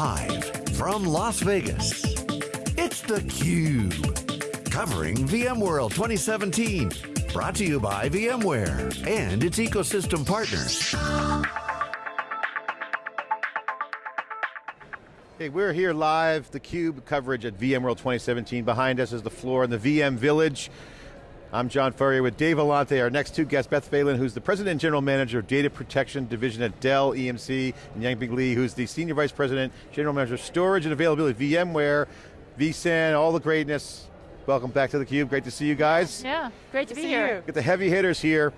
Live from Las Vegas, it's theCUBE. Covering VMworld 2017. Brought to you by VMware and its ecosystem partners. Hey, we're here live, theCUBE coverage at VMworld 2017. Behind us is the floor in the VM Village. I'm John Furrier with Dave Vellante, our next two guests, Beth Phelan, who's the President and General Manager of Data Protection Division at Dell EMC, and Yanbing Li, who's the Senior Vice President, General Manager of Storage and Availability, VMware, vSAN, all the greatness. Welcome back to theCUBE, great to see you guys. Yeah, great to, to be see here. you. Get the heavy hitters here,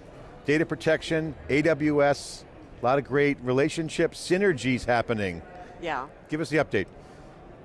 data protection, AWS, a lot of great relationship synergies happening. Yeah. Give us the update.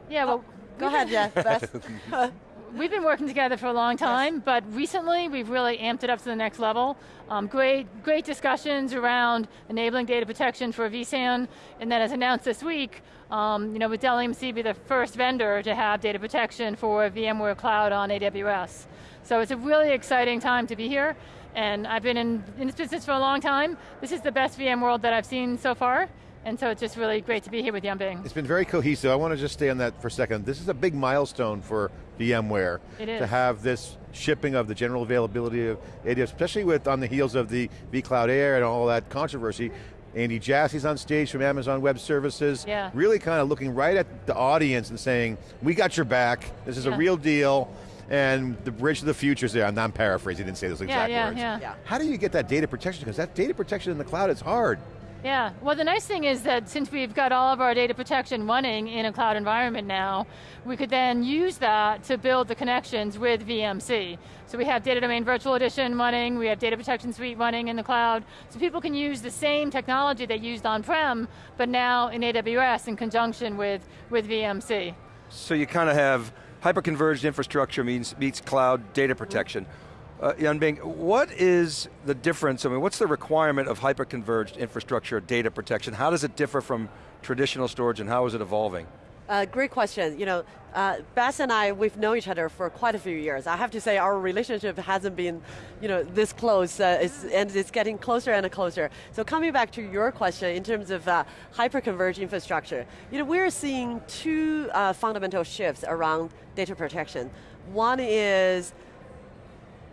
Yeah, well, oh. Go ahead, Jeff. We've been working together for a long time, but recently we've really amped it up to the next level. Um, great, great discussions around enabling data protection for vSAN, and then as announced this week, um, you know, with Dell EMC be the first vendor to have data protection for VMware Cloud on AWS. So it's a really exciting time to be here, and I've been in, in this business for a long time. This is the best VMworld that I've seen so far, and so it's just really great to be here with Yanbing. It's been very cohesive. I want to just stay on that for a second. This is a big milestone for VMware. It is. To have this shipping of the general availability of AWS, especially with on the heels of the vCloud Air and all that controversy. Andy Jassy's on stage from Amazon Web Services. Yeah. Really kind of looking right at the audience and saying, we got your back, this is a real deal, and the bridge to the future is there. I'm not paraphrasing, he didn't say those exact yeah, words. yeah. Yeah. How do you get that data protection? Because that data protection in the cloud is hard. Yeah, well the nice thing is that since we've got all of our data protection running in a cloud environment now, we could then use that to build the connections with VMC. So we have Data Domain Virtual Edition running, we have Data Protection Suite running in the cloud, so people can use the same technology they used on-prem, but now in AWS in conjunction with, with VMC. So you kind of have hyperconverged infrastructure means meets cloud data protection. Uh, Yanbing, what is the difference, I mean, what's the requirement of hyperconverged infrastructure data protection? How does it differ from traditional storage and how is it evolving? Uh, great question. You know, uh, and I, we've known each other for quite a few years. I have to say our relationship hasn't been, you know, this close, uh, it's, and it's getting closer and closer. So coming back to your question in terms of uh, hyperconverged infrastructure, you know, we're seeing two uh, fundamental shifts around data protection. One is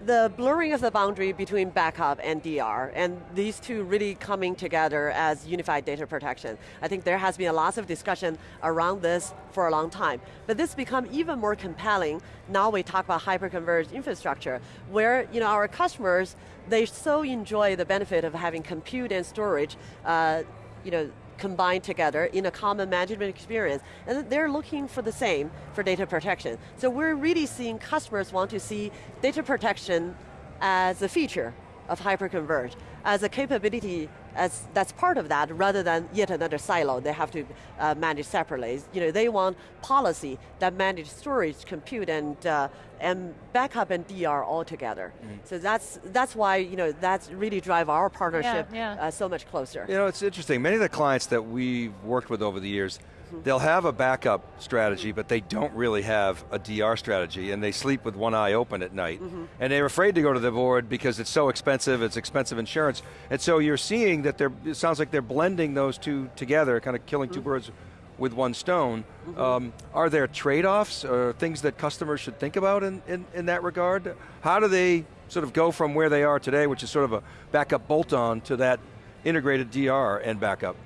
the blurring of the boundary between backup and DR, and these two really coming together as unified data protection. I think there has been a lot of discussion around this for a long time. But this become even more compelling now we talk about hyperconverged infrastructure, where you know, our customers, they so enjoy the benefit of having compute and storage uh, you know, combined together in a common management experience. And they're looking for the same for data protection. So we're really seeing customers want to see data protection as a feature of hyperconverged, as a capability as that's part of that rather than yet another silo they have to uh, manage separately. You know, they want policy that manage storage, compute, and, uh, and backup and DR all together. So that's, that's why you know, that's really drive our partnership yeah. Uh, so much closer. You know, it's interesting, many of the clients that we've worked with over the years, Mm-hmm. they'll have a backup strategy, but they don't really have a DR strategy, and they sleep with one eye open at night. Mm-hmm. And they're afraid to go to the board because it's so expensive, it's expensive insurance. And so you're seeing that they're, it sounds like they're blending those two together, kind of killing two mm-hmm. birds with one stone. Um, are there trade-offs or things that customers should think about in, in, in that regard? How do they sort of go from where they are today, which is sort of a backup bolt-on, to that integrated DR and backup?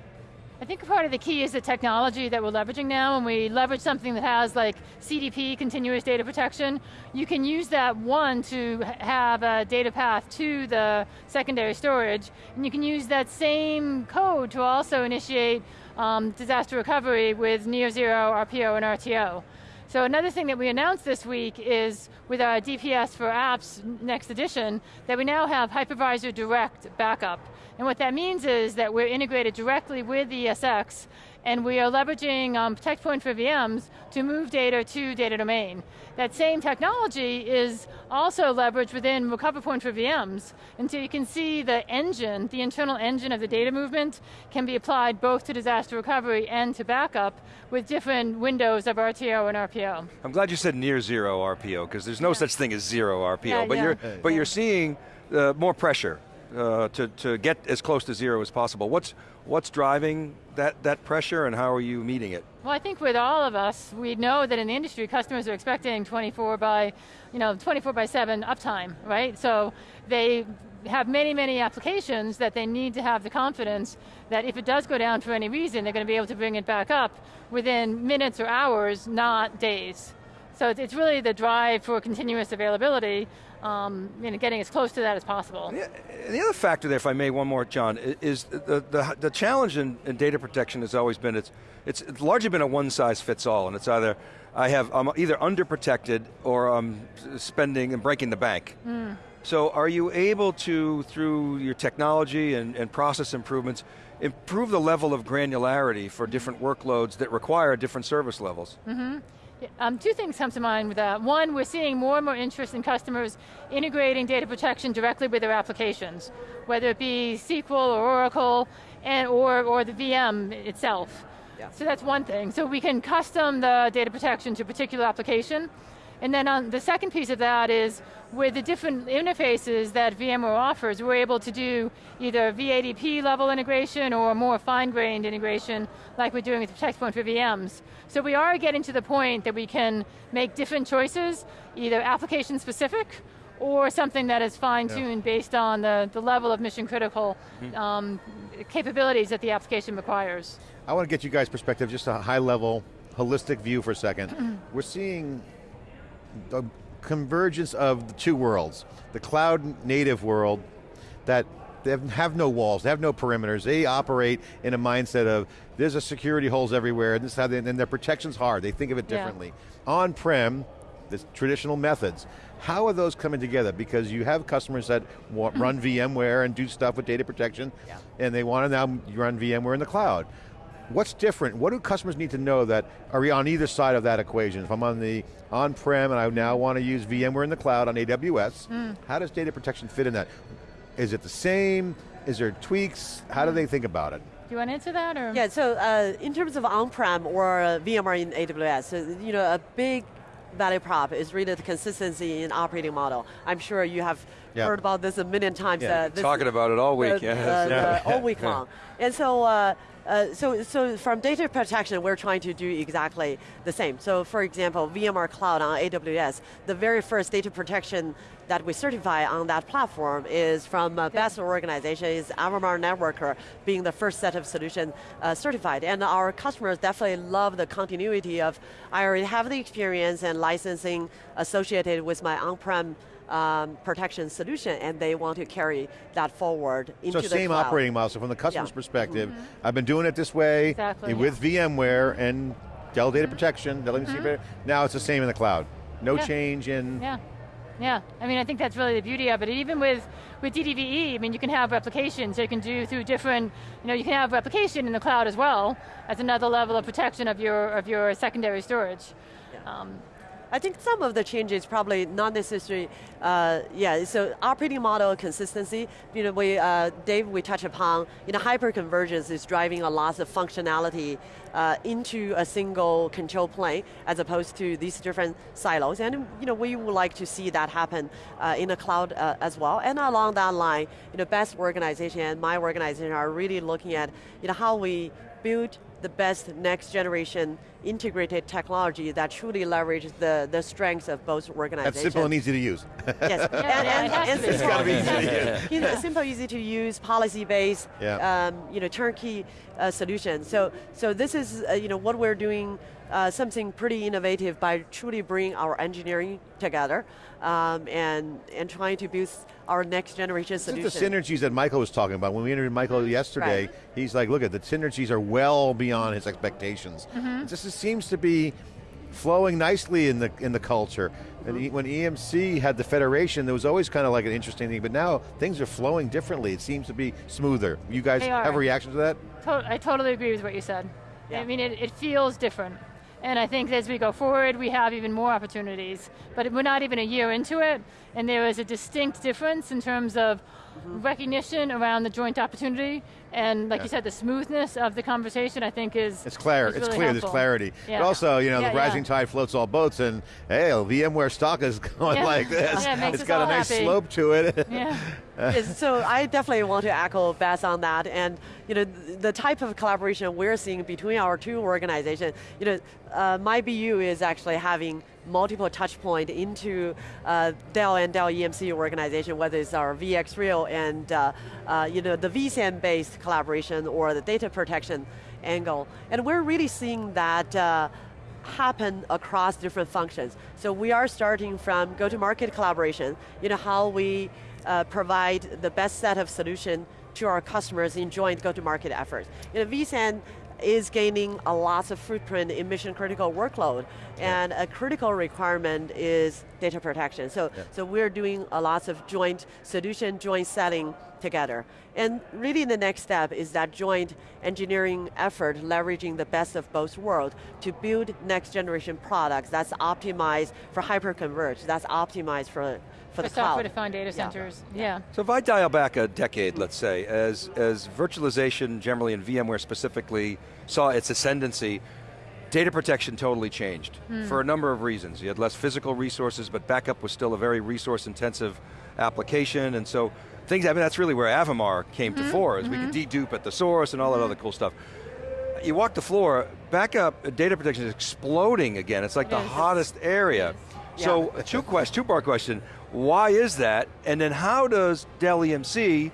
I think part of the key is the technology that we're leveraging now, and we leverage something that has like CDP, continuous data protection. You can use that one to have a data path to the secondary storage, and you can use that same code to also initiate um, disaster recovery with near zero RPO and RTO. So another thing that we announced this week is with our DPS for apps next edition, that we now have hypervisor direct backup. And what that means is that we're integrated directly with ESX and we are leveraging um, ProtectPoint for VMs to move data to data domain. That same technology is also leveraged within RecoverPoint for VMs, and so you can see the engine, the internal engine of the data movement can be applied both to disaster recovery and to backup with different windows of RTO and RPO. I'm glad you said near zero RPO, because there's no such thing as zero RPO, Yeah, but, yeah. You're, but you're seeing uh, more pressure uh, to, to get as close to zero as possible. What's, what's driving that, that pressure and how are you meeting it? Well, I think with all of us, we know that in the industry, customers are expecting 24 by, you know, 24 by 7 uptime, right? So they have many, many applications that they need to have the confidence that if it does go down for any reason, they're going to be able to bring it back up within minutes or hours, not days. So it's really the drive for continuous availability um, you know, getting as close to that as possible. And the other factor there, if I may, one more, John, is the, the, the challenge in, in, data protection has always been, it's, it's, it's largely been a one size fits all, and it's either, I have, I'm either underprotected or I'm spending and breaking the bank. Mm. So are you able to, through your technology and, and process improvements, improve the level of granularity for different workloads that require different service levels? Mm -hmm. Um, two things come to mind with that. One, we're seeing more and more interest in customers integrating data protection directly with their applications, whether it be SQL or Oracle, and, or, or the VM itself. Yeah. So that's one thing. So we can custom the data protection to a particular application, and then on the second piece of that is with the different interfaces that VMware offers, we're able to do either VADP level integration or more fine-grained integration like we're doing with ProtectPoint for VMs. So we are getting to the point that we can make different choices, either application specific or something that is fine-tuned yeah. based on the, the level of mission critical mm -hmm. um, capabilities that the application requires. I want to get you guys perspective, just a high level, holistic view for a second. We're seeing the convergence of the two worlds. The cloud native world that they have no walls, they have no perimeters. They operate in a mindset of there's a security holes everywhere, and this how they, and their protection's hard. They think of it differently. Yeah. On-prem, the traditional methods. How are those coming together? Because you have customers that want, run VMware and do stuff with data protection, yeah. and they want to now run VMware in the cloud. What's different? What do customers need to know that are we on either side of that equation? If I'm on the on-prem and I now want to use VMware in the cloud on AWS, mm. how does data protection fit in that? Is it the same? Is there tweaks? How do they think about it? Do you want to answer that? Or? Yeah, so uh, in terms of on-prem or uh, VMware in AWS, so, you know, a big value prop is really the consistency in operating model. I'm sure you have yep. heard about this a million times. Yeah. Uh, Talking about it all week, uh, yes. yeah. all week long. And so uh, uh, so, so from data protection, we're trying to do exactly the same. So for example, VMware Cloud on AWS, the very first data protection that we certify on that platform is from a Beth's organization, is Avamar Networker being the first set of solution uh, certified. And our customers definitely love the continuity of, I already have the experience and licensing associated with my on-prem um, protection solution and they want to carry that forward into the data. so the same cloud. operating model, so from the customer's yeah. perspective, mm -hmm. I've been doing it this way exactly, with yeah. VMware and Dell Data mm -hmm. Protection, Dell mm -hmm. now it's the same in the cloud. No yeah. change in... Yeah. Yeah, I mean, I think that's really the beauty of it. even with, with DDVE, I mean, you can have replication, so you can do through different, you know, you can have replication in the cloud as well as another level of protection of your, of your secondary storage. Yeah. Um, I think some of the changes probably not necessarily, uh, yeah, so operating model consistency, you know, we, uh, Dave, we touch upon, you know, hyperconvergence is driving a lot of functionality uh, into a single control plane as opposed to these different silos. And you know, we would like to see that happen uh, in the cloud uh, as well. And along that line, you know, Beth's organization and my organization are really looking at you know, how we build the best next generation integrated technology that truly leverages the, the strengths of both organizations. That's simple and easy to use. yes, and, and, and, and it's got to be easy to use. You know, simple, easy to use, policy-based, yeah. um, you know, turnkey uh, solution. So, so this is, uh, you know, what we're doing uh, something pretty innovative by truly bringing our engineering together um, and, and trying to build our next generation solution. This is the synergies that Michael was talking about. When we interviewed Michael yesterday, right. he's like, look at the synergies are well beyond his expectations. Mm -hmm. It seems to be flowing nicely in the in the culture. And mm -hmm. when EMC had the federation, there was always kind of like an interesting thing, but now things are flowing differently. It seems to be smoother. You guys have a reaction to that? To I totally agree with what you said. Yeah. I mean, it, it feels different. And I think as we go forward, we have even more opportunities. But we're not even a year into it, and there is a distinct difference in terms of recognition around the joint opportunity, and like Yeah. you said, the smoothness of the conversation, I think is It's clear. is it's clear. helpful. There's clarity. Yeah. But also, you know, Yeah, the yeah. rising tide floats all boats, and hey, VMware stock is going Yeah. like this. Yeah, it makes it's us got a nice happy. slope to it. Yeah. So I definitely want to echo Beth on that, and you know the type of collaboration we're seeing between our two organizations. You know, uh, my BU is actually having multiple touch point into uh, Dell and Dell EMC organization, whether it's our VxRail and uh, uh, you know the vSAN based collaboration or the data protection angle, and we're really seeing that. Uh, happen across different functions. So we are starting from go-to-market collaboration, you know, how we uh, provide the best set of solution to our customers in joint go-to-market efforts. You know, vSAN is gaining a lot of footprint in mission critical workload and a critical requirement is data protection. So, so we're doing a lot of joint solution, joint selling together. And really the next step is that joint engineering effort leveraging the best of both worlds to build next generation products that's optimized for hyperconverged, that's optimized for, for, For the cloud. software-defined data centers, yeah. So if I dial back a decade, let's say, as, as virtualization generally and VMware specifically saw its ascendancy, data protection totally changed hmm. for a number of reasons. You had less physical resources, but backup was still a very resource intensive application, and so things, I mean, that's really where Avamar came to hmm. fore, is we could hmm. dedupe at the source and all that other cool stuff. You walk the floor, backup data protection is exploding again. It's like the Yes. hottest area. So a two question, two part question, why is that? And then how does Dell EMC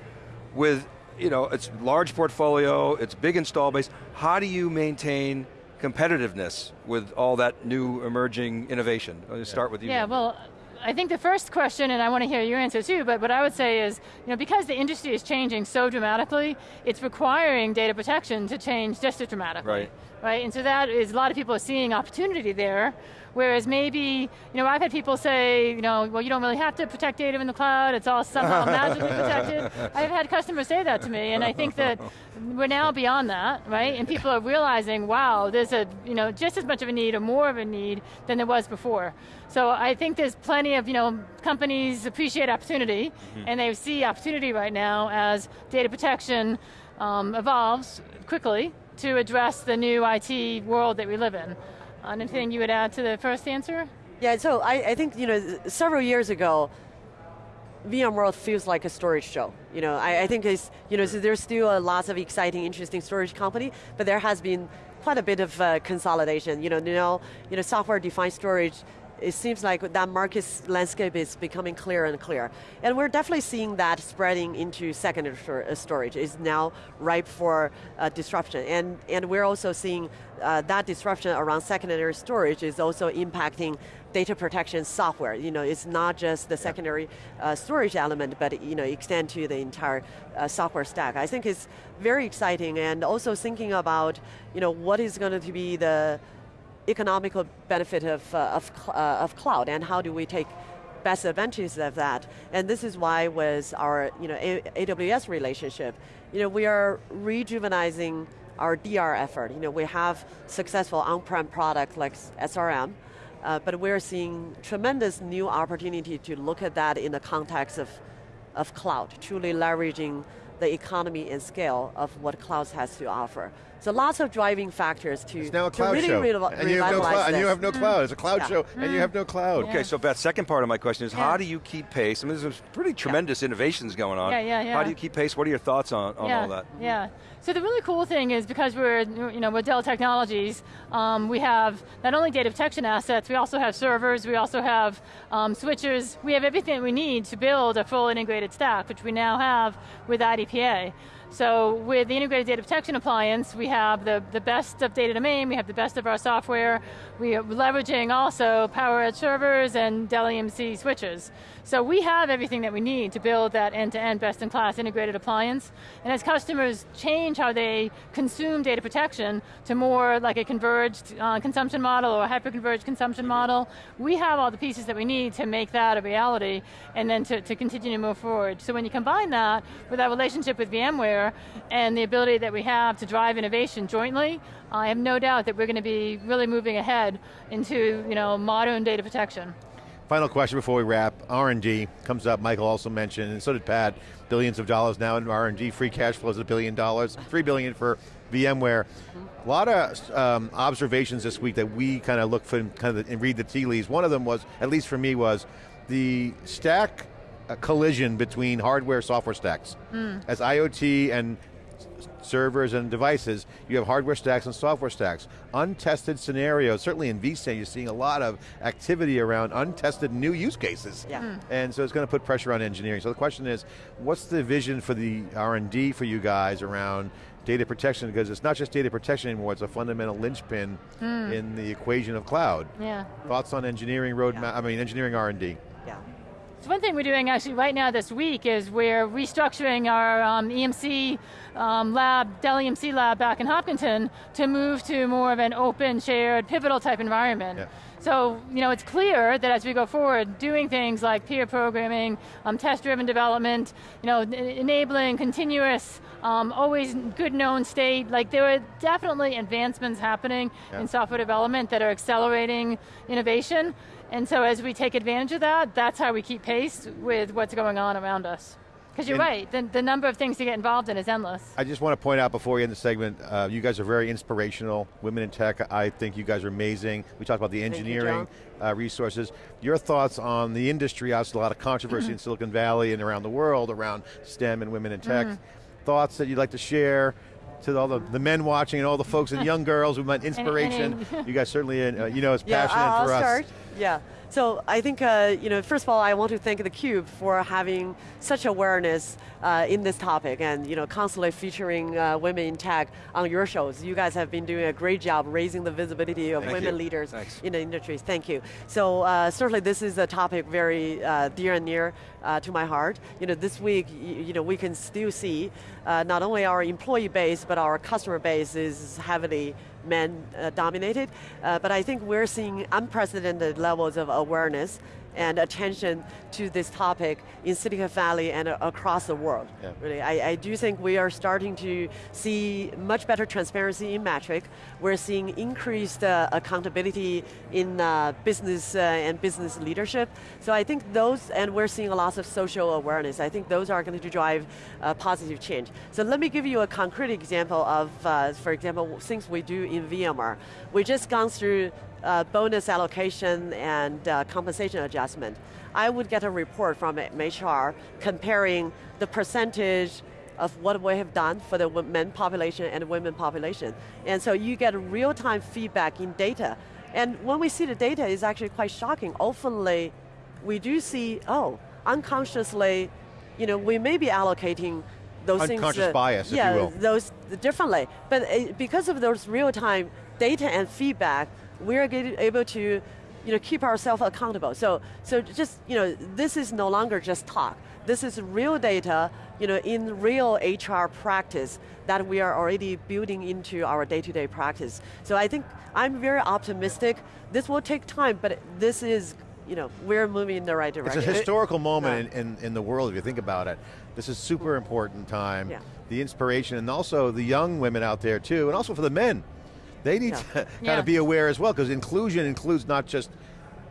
with you know, its large portfolio, its big install base, how do you maintain competitiveness with all that new emerging innovation? I'll start with you. Yeah, well, I think the first question, and I want to hear your answer too, but what I would say is, you know, because the industry is changing so dramatically, it's requiring data protection to change just as dramatically. Right. Right, and so that is, a lot of people are seeing opportunity there, whereas maybe, you know, I've had people say, you know, well, you don't really have to protect data in the cloud, it's all somehow magically protected. I've had customers say that to me, and I think that we're now beyond that, right? And people are realizing, wow, there's a, you know, just as much of a need or more of a need than there was before. So I think there's plenty of, you know, companies appreciate opportunity, and they see opportunity right now as data protection um, evolves quickly to address the new IT world that we live in. Anything you would add to the first answer? Yeah, so I, I think, you know, several years ago, VMworld feels like a storage show. You know, I, I think it's, you know, so there's still a lot of exciting, interesting storage company, but there has been quite a bit of uh, consolidation. You know, you know, you know, software-defined storage it seems like that market landscape is becoming clearer and clearer. And we're definitely seeing that spreading into secondary uh, storage. It's now ripe for uh, disruption. And, and we're also seeing uh, that disruption around secondary storage is also impacting data protection software. You know, it's not just the secondary uh, storage element, but you know, extend to the entire uh, software stack. I think it's very exciting and also thinking about, you know, what is going to be the economical benefit of, uh, of, uh, of cloud and how do we take best advantages of that. And this is why with our you know, AWS relationship, you know, we are rejuvenizing our DR effort. You know, we have successful on-prem products like SRM, uh, but we're seeing tremendous new opportunity to look at that in the context of, of cloud, truly leveraging the economy and scale of what clouds has to offer. So lots of driving factors to, It's now a to cloud really show. revi- and, you have no cloud, and you have no cloud. It's a cloud Yeah. show, and you have no cloud. Okay, so Beth, second part of my question is Yeah. how do you keep pace? I mean, there's pretty tremendous innovations going on. Yeah, yeah, yeah. How do you keep pace? What are your thoughts on, on yeah, all that? Yeah. So the really cool thing is because we're, you know, we're Dell Technologies, um, we have not only data protection assets, we also have servers, we also have um, switchers, we have everything we need to build a full integrated stack, which we now have with IDPA. So with the integrated data protection appliance, we have the, the best of data domain, we have the best of our software, we are leveraging also PowerEdge servers and Dell EMC switches. So we have everything that we need to build that end-to-end best-in-class integrated appliance. And as customers change how they consume data protection to more like a converged uh, consumption model or a hyper-converged consumption model, we have all the pieces that we need to make that a reality and then to, to continue to move forward. So when you combine that with our relationship with VMware and the ability that we have to drive innovation jointly, I have no doubt that we're going to be really moving ahead into you know, modern data protection. Final question before we wrap. R&D comes up, Michael also mentioned, and so did Pat, billions of dollars now in R&D, free cash flows of a billion dollars, three billion for VMware. A lot of um, observations this week that we kind of look for kind of and read the tea leaves. One of them was, at least for me, was the stack collision between hardware software stacks. As IoT and servers and devices, you have hardware stacks and software stacks. Untested scenarios, certainly in vSAN you're seeing a lot of activity around untested new use cases. Yeah. Mm. And so it's going to put pressure on engineering. So the question is, what's the vision for the R&D for you guys around data protection? Because it's not just data protection anymore, it's a fundamental linchpin in the equation of cloud. Yeah. Thoughts on engineering roadmap, Yeah. I mean engineering R&D. So one thing we're doing actually right now this week is we're restructuring our um, EMC um, lab, Dell EMC lab back in Hopkinton to move to more of an open, shared, pivotal type environment. Yeah. So, you know, it's clear that as we go forward, doing things like pair programming, um, test-driven development, you know, enabling continuous, um, always good known state, like there are definitely advancements happening Yeah. in software development that are accelerating innovation. And so as we take advantage of that, that's how we keep pace with what's going on around us. Because you're And- right, the, the number of things to get involved in is endless. I just want to point out before we end the segment, uh, you guys are very inspirational. Women in tech, I think you guys are amazing. We talked about the you, engineering uh, resources. Your thoughts on the industry, obviously a lot of controversy in Silicon Valley and around the world around STEM and women in tech. Thoughts that you'd like to share to all the, the men watching and all the folks and young girls who want inspiration. you guys certainly, uh, you know, it's Yeah, passionate I'll for us. start. Yeah. So I think, uh, you know, first of all, I want to thank theCUBE for having such awareness uh, in this topic and, you know, constantly featuring uh, women in tech on your shows. You guys have been doing a great job raising the visibility of Thank women you. leaders Thanks. in the industries. Thank you. So uh, certainly this is a topic very uh, dear and near uh, to my heart. You know, this week, you know, we can still see uh, not only our employee base, but our customer base is heavily men uh, dominated. Uh, but I think we're seeing unprecedented levels of awareness and attention to this topic in Silicon Valley and uh, across the world. Yeah. Really, I, I do think we are starting to see much better transparency in metric. We're seeing increased uh, accountability in uh, business uh, and business leadership. So I think those, and we're seeing a lot of social awareness. I think those are going to drive uh, positive change. So let me give you a concrete example of, uh, for example, things we do in VMware. We just gone through uh, bonus allocation and uh, compensation adjustment. I would get a report from HR comparing the percentage of what we have done for the men population and women population. And so you get real-time feedback in data. And when we see the data, it's actually quite shocking. Oftenly, we do see, oh, unconsciously, you know, we may be allocating those things. Unconscious uh, bias, if yeah, you will. those differently. But uh, because of those real-time data and feedback, we're getting able to you know, keep ourselves accountable. So, so just, you know, this is no longer just talk. This is real data, you know, in real HR practice that we are already building into our day-to-day practice. So I think I'm very optimistic. This will take time, but this is, you know, we're moving in the right direction. It's a historical moment in, in, in the world if you think about it. This is super important time. Yeah. The inspiration and also the young women out there too, and also for the men. They need Yeah. to kind Yeah. of be aware as well because inclusion includes not just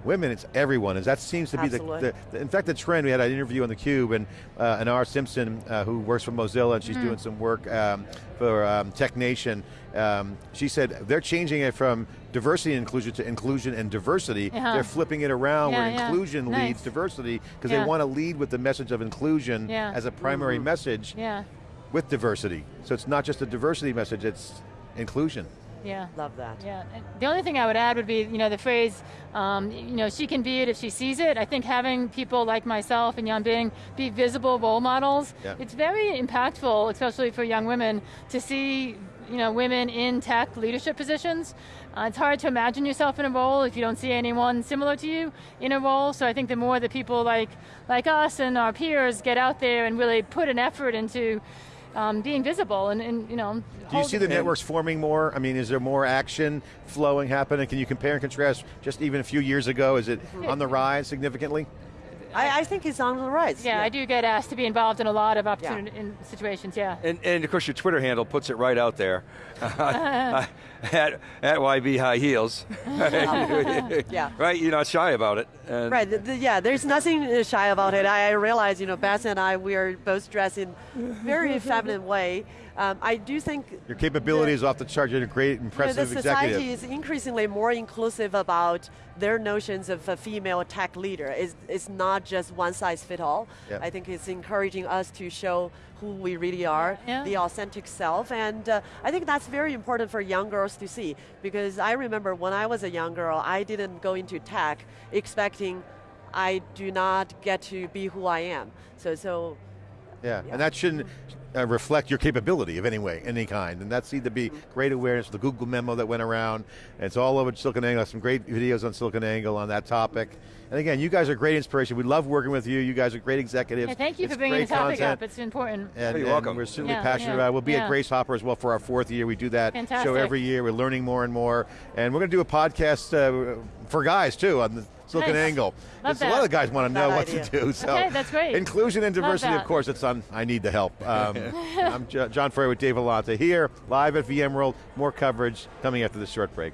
women, it's everyone. That seems to be the, the, in fact the trend, we had an interview on theCUBE and uh, Anar Simpson uh, who works for Mozilla and she's Mm-hmm. doing some work um, for um, Tech Nation. Um, she said they're changing it from diversity and inclusion to inclusion and diversity. Uh-huh. They're flipping it around where Yeah, yeah. inclusion Nice. leads diversity because Yeah. they want to lead with the message of inclusion Yeah. as a primary message Yeah, with diversity. So it's not just a diversity message, it's inclusion. Yeah. Love that. Yeah, and the only thing I would add would be, you know, the phrase, um, you know, she can be it if she sees it. I think having people like myself and Yanbing be visible role models, Yeah. it's very impactful, especially for young women, to see, you know, women in tech leadership positions. Uh, it's hard to imagine yourself in a role if you don't see anyone similar to you in a role, so I think the more that people like, like us and our peers get out there and really put an effort into um, being visible and, and, you know, Do you see the networks forming more? I mean, is there more action flowing happening? Can you compare and contrast just even a few years ago? Is it on the rise significantly? I, I think it's on the rise. Yeah, I do get asked to be involved in a lot of opportunity in situations. Yeah. And, and of course your Twitter handle puts it right out there. I, at, at YB High Heels. Yeah. Right, you're not shy about it. And Right, the, the- yeah, there's nothing uh, shy about it. I, I realize, you know, Beth and I, we are both dressed in very feminine way. Um, I do think Your capabilities off the chart. You're a great, you know, impressive the society executive. is increasingly more inclusive about their notions of a female tech leader. It's, it's not just one size fit all. Yep. I think it's encouraging us to show who we really are, Yeah. the authentic self, and uh, I think that's very important for young girls to see because I remember when I was a young girl, I didn't go into tech expecting I do not get to be who I am. So, so Yeah, and that shouldn't uh, reflect your capability of any way, any kind. And that seemed to be great awareness. The Google memo that went around, and it's all over SiliconANGLE. Some great videos on SiliconANGLE on that topic. And again, you guys are great inspiration. We love working with you. You guys are great executives. Yeah, thank you It's for bringing the topic content. up. It's important. And, You're and welcome. we're certainly Yeah, passionate yeah, about it. We'll be at yeah. Grace Hopper as well for our fourth year. We do that show every year. We're learning more and more. And we're going to do a podcast uh, for guys too on the Silicon Nice. Angle. Love A lot of guys want to know That what idea. to do. So Okay, that's great. Inclusion and diversity, of course, it's on I Need the Help. Um, I'm John Furrier with Dave Vellante here, live at VMworld. More coverage coming after this short break.